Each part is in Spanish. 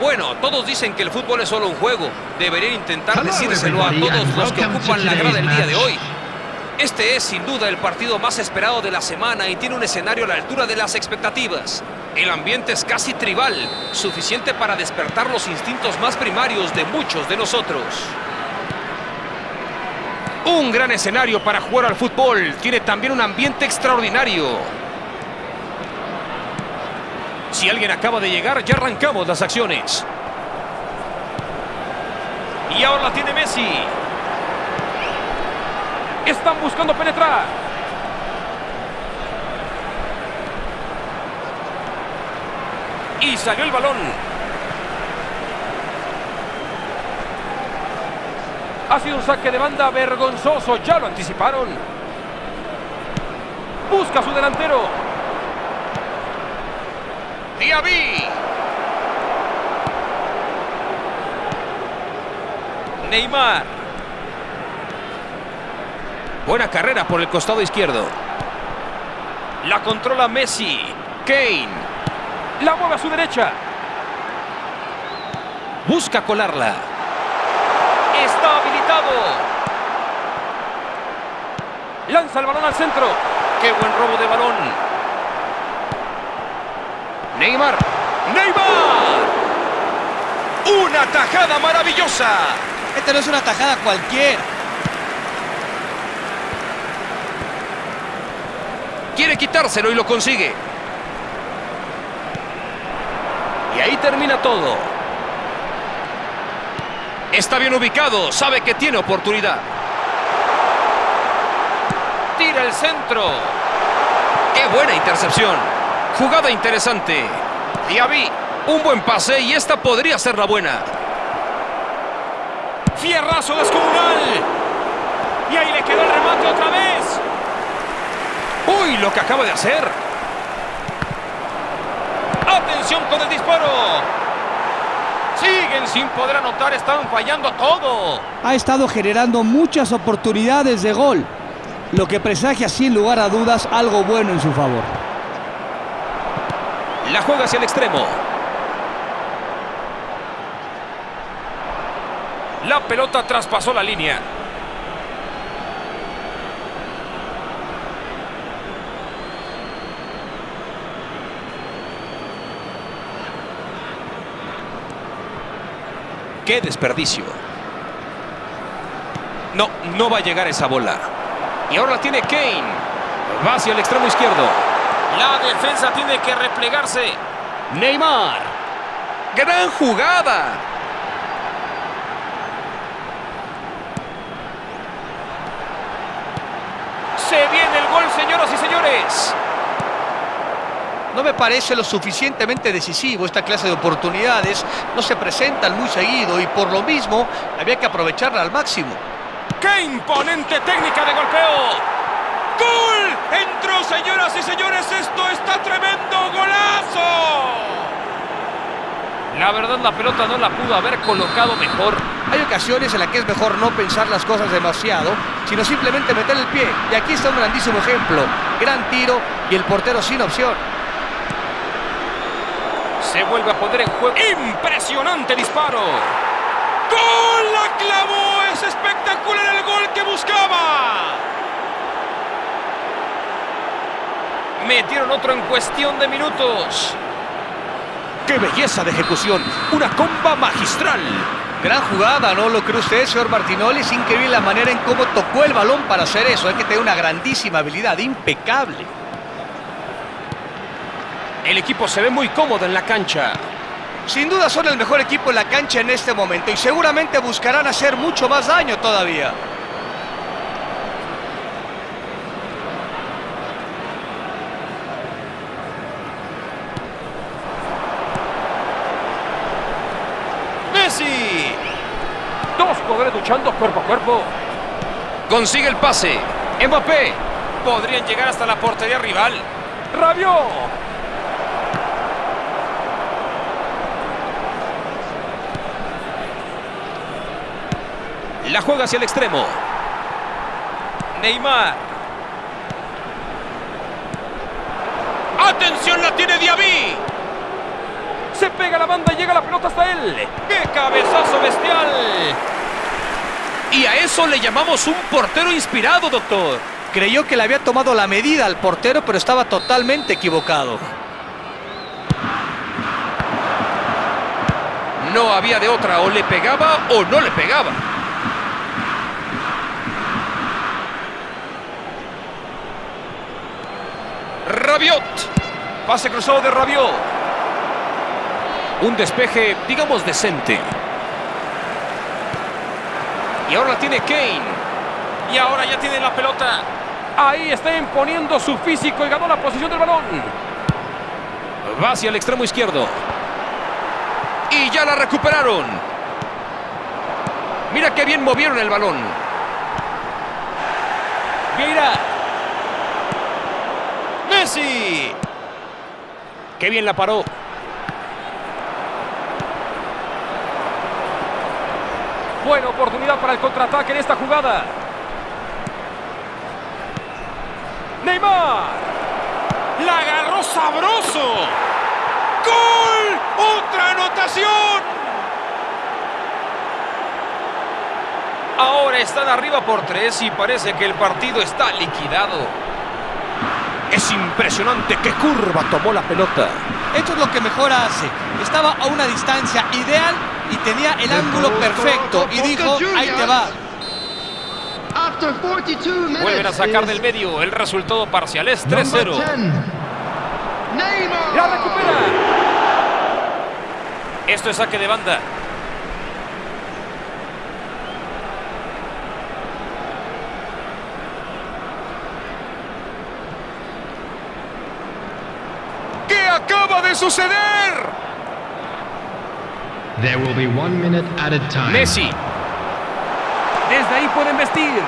Bueno, todos dicen que el fútbol es solo un juego. Deberían intentar decírselo a todos los que ocupan la grada el día de hoy. Este es sin duda el partido más esperado de la semana y tiene un escenario a la altura de las expectativas. El ambiente es casi tribal, suficiente para despertar los instintos más primarios de muchos de nosotros. Un gran escenario para jugar al fútbol. Tiene también un ambiente extraordinario. Si alguien acaba de llegar, ya arrancamos las acciones. Y ahora la tiene Messi. Están buscando penetrar. Y salió el balón. Ha sido un saque de banda vergonzoso. Ya lo anticiparon. Busca a su delantero. Diaby. Neymar. Buena carrera por el costado izquierdo. La controla Messi. Kane. La mueve a su derecha. Busca colarla. Está habilitado. Lanza el balón al centro. ¡Qué buen robo de balón! Neymar. ¡Neymar! ¡Una tajada maravillosa! Esta no es una tajada cualquiera. Quiere quitárselo y lo consigue. Y ahí termina todo. Está bien ubicado, sabe que tiene oportunidad. Tira el centro. ¡Qué buena intercepción! Jugada interesante. Diaby, un buen pase y esta podría ser la buena. Fierrazo descomunal. Y ahí le quedó el remate otra vez. ¡Uy, lo que acaba de hacer! ¡Atención con el disparo! Siguen sin poder anotar, están fallando todo. Ha estado generando muchas oportunidades de gol, lo que presagia sin lugar a dudas algo bueno en su favor. La juega hacia el extremo. La pelota traspasó la línea. ¡Qué desperdicio! No, no va a llegar esa bola. Y ahora la tiene Kane. Va hacia el extremo izquierdo. La defensa tiene que replegarse. Neymar. ¡Gran jugada! Se viene el gol, señoras y señores. No me parece lo suficientemente decisivo esta clase de oportunidades. No se presentan muy seguido y por lo mismo había que aprovecharla al máximo. ¡Qué imponente técnica de golpeo! ¡Gol! ¡Entró, señoras y señores! ¡Esto está tremendo! ¡Golazo! La verdad, la pelota no la pudo haber colocado mejor. Hay ocasiones en las que es mejor no pensar las cosas demasiado, sino simplemente meter el pie. Y aquí está un grandísimo ejemplo. Gran tiro y el portero sin opción. Se vuelve a poner en juego. ¡Impresionante disparo! ¡Gol! ¡La clavó! ¡Es espectacular el gol que buscaba! Metieron otro en cuestión de minutos. ¡Qué belleza de ejecución! ¡Una comba magistral! Gran jugada, ¿no lo cree usted, señor Martinoli? Es increíble la manera en cómo tocó el balón para hacer eso. Hay que tener una grandísima habilidad, impecable. El equipo se ve muy cómodo en la cancha. Sin duda son el mejor equipo en la cancha en este momento y seguramente buscarán hacer mucho más daño todavía. Luchando cuerpo a cuerpo. Consigue el pase. Mbappé. Podrían llegar hasta la portería rival. ¡Rabió! La juega hacia el extremo. Neymar. ¡Atención! La tiene Diaby. Se pega la banda y llega la pelota hasta él. ¡Qué cabezazo bestial! Y a eso le llamamos un portero inspirado, doctor. Creyó que le había tomado la medida al portero, pero estaba totalmente equivocado. No había de otra, o le pegaba o no le pegaba. Rabiot. Pase cruzado de Rabiot. Un despeje, digamos, decente. Y ahora la tiene Kane. Y ahora ya tiene la pelota. Ahí está imponiendo su físico y ganó la posición del balón. Va hacia el extremo izquierdo. Y ya la recuperaron. Mira qué bien movieron el balón. Mira. Messi. Qué bien la paró. Buena oportunidad para el contraataque en esta jugada. Neymar. La agarró sabroso. ¡Gol! ¡Otra anotación! Ahora están arriba por tres y parece que el partido está liquidado. Es impresionante qué curva tomó la pelota. Esto es lo que mejor hace. Estaba a una distancia ideal y tenía el ángulo perfecto. Y dijo, ahí te va. Vuelven a sacar del medio. El resultado parcial es 3-0. ¡La recupera! Esto es saque de banda. ¿Qué acaba de suceder? There will be one minute at a time. Messi. Desde ahí pueden vestir.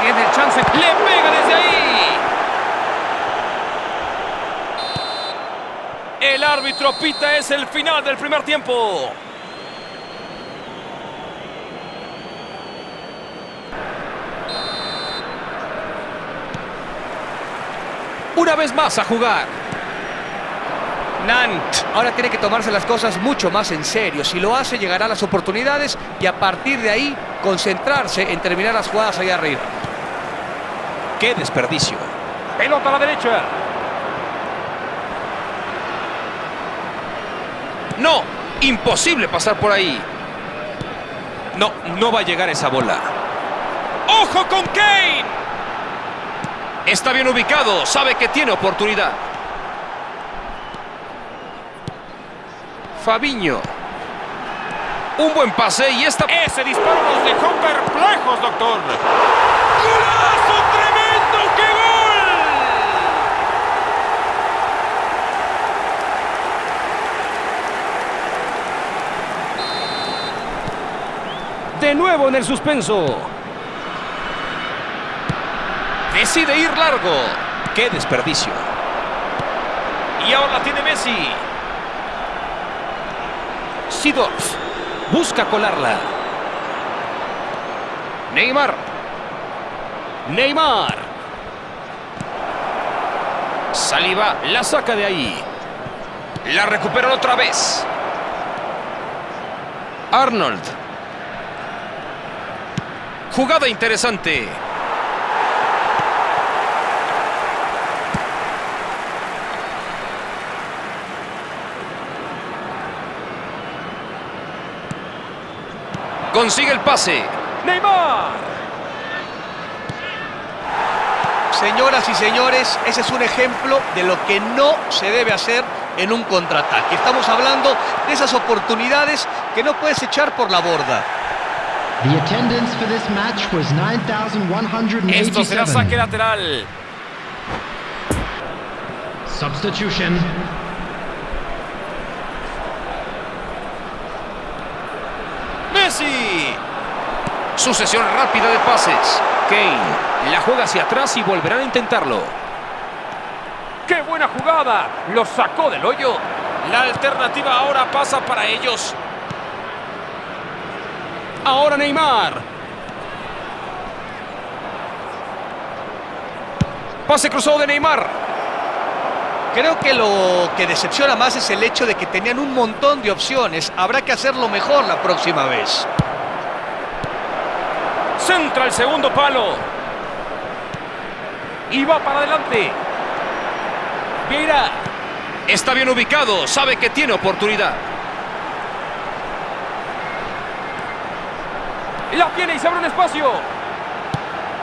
Tiene el chance. Le pega desde ahí. El árbitro pita es el final del primer tiempo. Una vez más a jugar. Nant ahora tiene que tomarse las cosas mucho más en serio. Si lo hace, llegará a las oportunidades y a partir de ahí concentrarse en terminar las jugadas allá arriba. ¡Qué desperdicio! Pelota a la derecha. No, imposible pasar por ahí. No, no va a llegar esa bola. ¡Ojo con Kane! Está bien ubicado, sabe que tiene oportunidad. Fabiño. Un buen pase y esta... Ese disparo nos dejó perplejos, doctor. ¡Golazo tremendo! ¡Qué gol! De nuevo en el suspenso. Decide ir largo. ¡Qué desperdicio! Y ahora la tiene Messi. Sidorf busca colarla. Neymar. Neymar. Saliva la saca de ahí. La recuperan otra vez. Arnold. Jugada interesante. Consigue el pase. Neymar. Señoras y señores, ese es un ejemplo de lo que no se debe hacer en un contraataque. Estamos hablando de esas oportunidades que no puedes echar por la borda. The attendance for this match was 9,187. Esto será saque lateral. Substitution. Messi. Sucesión rápida de pases. Kane la juega hacia atrás y volverán a intentarlo. ¡Qué buena jugada! Lo sacó del hoyo. La alternativa ahora pasa para ellos. Ahora Neymar. Pase cruzado de Neymar. Creo que lo que decepciona más es el hecho de que tenían un montón de opciones. Habrá que hacerlo mejor la próxima vez. Centra el segundo palo. Y va para adelante. Mira. Está bien ubicado. Sabe que tiene oportunidad. La tiene y se abre un espacio.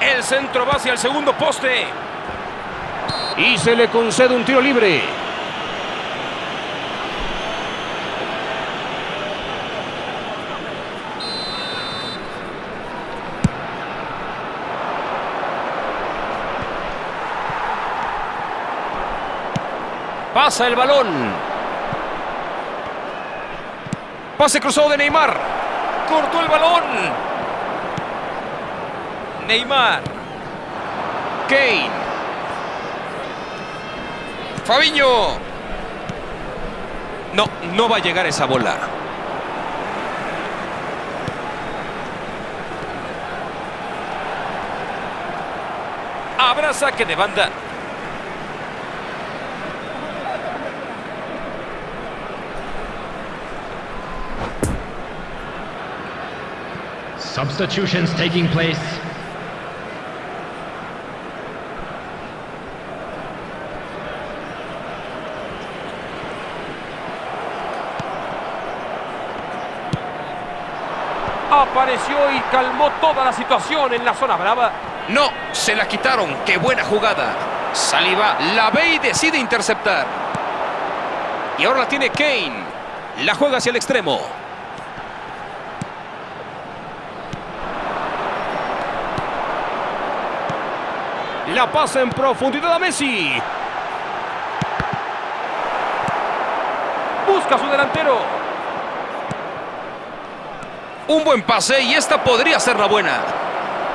El centro va hacia el segundo poste. Y se le concede un tiro libre. Pasa el balón. Pase cruzado de Neymar. Cortó el balón. Neymar. Kane. Fabiño. No, no va a llegar esa bola. Habrá saque de banda. Substitutions taking place. Apareció y calmó toda la situación en la zona brava. No, se la quitaron. ¡Qué buena jugada! Saliva la ve y decide interceptar. Y ahora la tiene Kane. La juega hacia el extremo. La pasa en profundidad a Messi. Busca a su delantero. Un buen pase y esta podría ser la buena.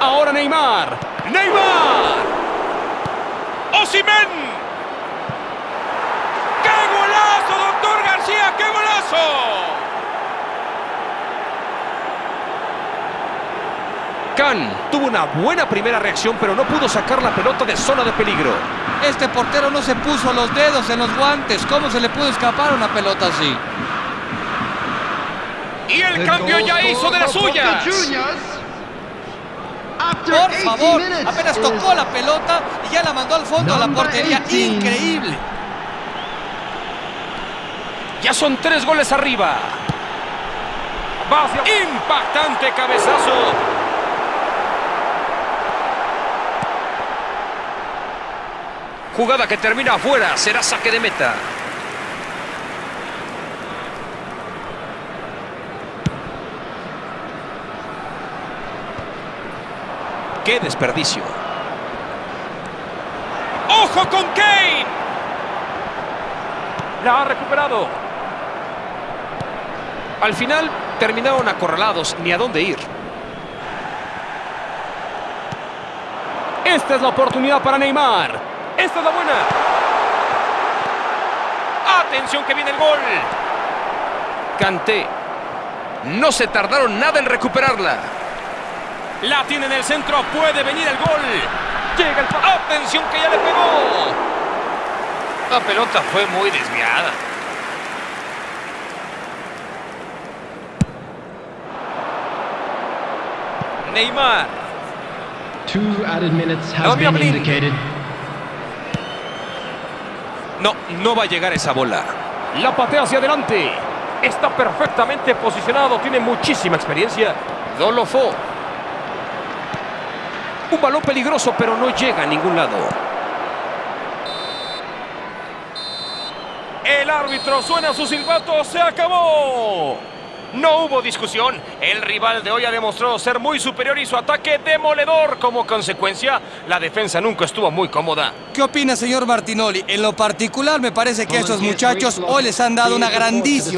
Ahora Neymar. ¡Neymar! ¡Osimen! ¡Qué golazo, doctor García! ¡Qué golazo! Can tuvo una buena primera reacción, pero no pudo sacar la pelota de zona de peligro. Este portero no se puso los dedos en los guantes. ¿Cómo se le pudo escapar una pelota así? Y el cambio ya hizo de las suyas. Por favor, apenas tocó la pelota y ya la mandó al fondo a la portería. Increíble. Ya son tres goles arriba. Va hacia- Impactante cabezazo. Jugada que termina afuera. Será saque de meta. ¡Qué desperdicio! ¡Ojo con Kane! La ha recuperado. Al final terminaron acorralados, ni a dónde ir. Esta es la oportunidad para Neymar. Esta es la buena. Atención que viene el gol. Canté. No se tardaron nada en recuperarla. La tiene en el centro, puede venir el gol. Llega el... ¡Atención que ya le pegó! La pelota fue muy desviada. Neymar. Two added minutes has been indicated. No, no va a llegar esa bola. La patea hacia adelante. Está perfectamente posicionado, tiene muchísima experiencia. Dolofo. Un balón peligroso, pero no llega a ningún lado. El árbitro suena su silbato, se acabó. No hubo discusión. El rival de hoy ha demostrado ser muy superior y su ataque demoledor. Como consecuencia, la defensa nunca estuvo muy cómoda. ¿Qué opina, señor Martinoli? En lo particular, me parece que a estos muchachos hoy les han dado una grandísima